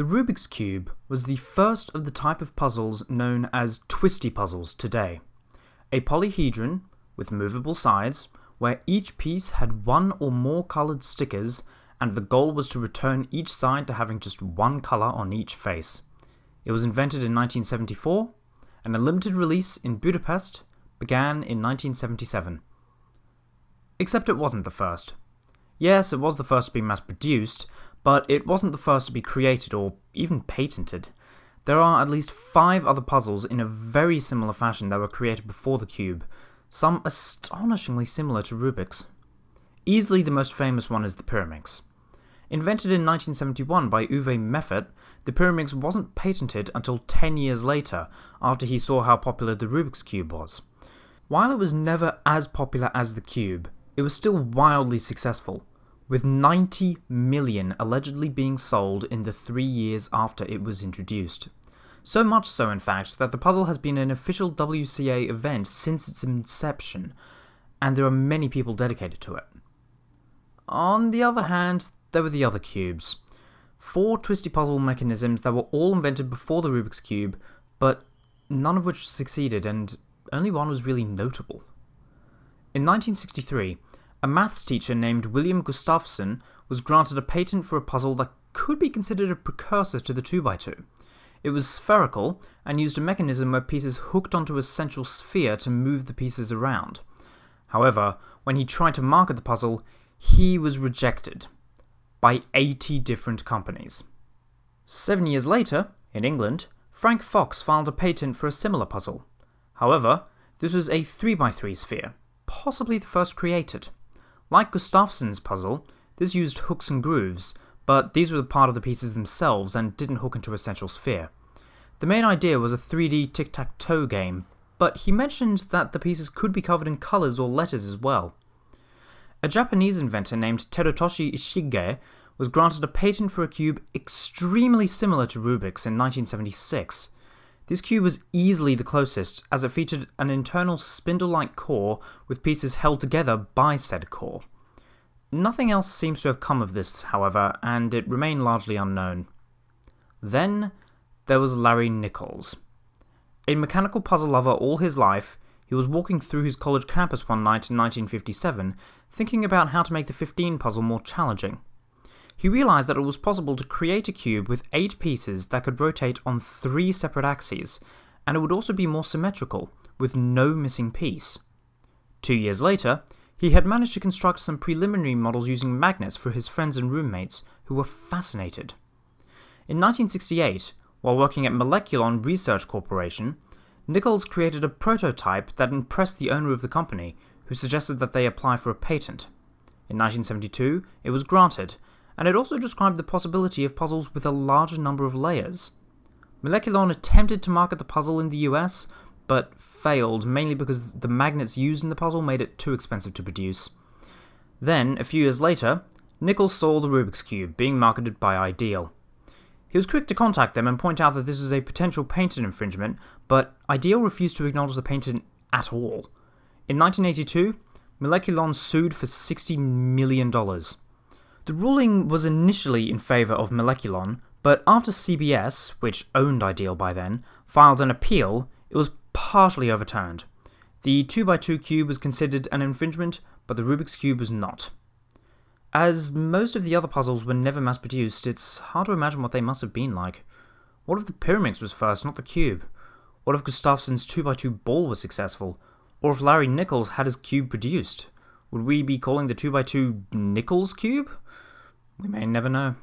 The Rubik's Cube was the first of the type of puzzles known as twisty puzzles today. A polyhedron with movable sides, where each piece had one or more coloured stickers, and the goal was to return each side to having just one colour on each face. It was invented in 1974, and a limited release in Budapest began in 1977. Except it wasn't the first. Yes, it was the first to be mass produced, but it wasn't the first to be created or even patented. There are at least five other puzzles in a very similar fashion that were created before the cube, some astonishingly similar to Rubik's. Easily the most famous one is the Pyraminx. Invented in 1971 by Uwe Meffert, the Pyraminx wasn't patented until 10 years later, after he saw how popular the Rubik's Cube was. While it was never as popular as the Cube, it was still wildly successful, with 90 million allegedly being sold in the three years after it was introduced. So much so, in fact, that the puzzle has been an official WCA event since its inception, and there are many people dedicated to it. On the other hand, there were the other cubes. Four twisty puzzle mechanisms that were all invented before the Rubik's Cube, but none of which succeeded, and only one was really notable. In 1963, a maths teacher named William Gustafson was granted a patent for a puzzle that could be considered a precursor to the 2x2. It was spherical and used a mechanism where pieces hooked onto a central sphere to move the pieces around. However, when he tried to market the puzzle, he was rejected by 80 different companies. Seven years later, in England, Frank Fox filed a patent for a similar puzzle. However, this was a 3x3 sphere, possibly the first created. Like Gustafson's puzzle, this used hooks and grooves, but these were part of the pieces themselves and didn't hook into a central sphere. The main idea was a 3D tic-tac-toe game, but he mentioned that the pieces could be covered in colours or letters as well. A Japanese inventor named Terutoshi Ishige was granted a patent for a cube extremely similar to Rubik's in 1976. This cube was easily the closest, as it featured an internal spindle-like core with pieces held together by said core. Nothing else seems to have come of this, however, and it remained largely unknown. Then there was Larry Nichols. A mechanical puzzle lover all his life, he was walking through his college campus one night in 1957, thinking about how to make the 15 puzzle more challenging he realized that it was possible to create a cube with 8 pieces that could rotate on 3 separate axes, and it would also be more symmetrical, with no missing piece. Two years later, he had managed to construct some preliminary models using magnets for his friends and roommates, who were fascinated. In 1968, while working at Moleculon Research Corporation, Nichols created a prototype that impressed the owner of the company, who suggested that they apply for a patent. In 1972, it was granted, and it also described the possibility of puzzles with a larger number of layers. Moleculon attempted to market the puzzle in the US, but failed mainly because the magnets used in the puzzle made it too expensive to produce. Then, a few years later, Nichols saw the Rubik's Cube being marketed by Ideal. He was quick to contact them and point out that this was a potential patent infringement, but Ideal refused to acknowledge the patent at all. In 1982, Moleculon sued for $60 million. The ruling was initially in favour of Moleculon, but after CBS, which owned Ideal by then, filed an appeal, it was partially overturned. The 2x2 cube was considered an infringement, but the Rubik's Cube was not. As most of the other puzzles were never mass produced, it's hard to imagine what they must have been like. What if the Pyraminx was first, not the cube? What if Gustafson's 2x2 ball was successful? Or if Larry Nichols had his cube produced? Would we be calling the 2x2 Nichols cube? We may never know.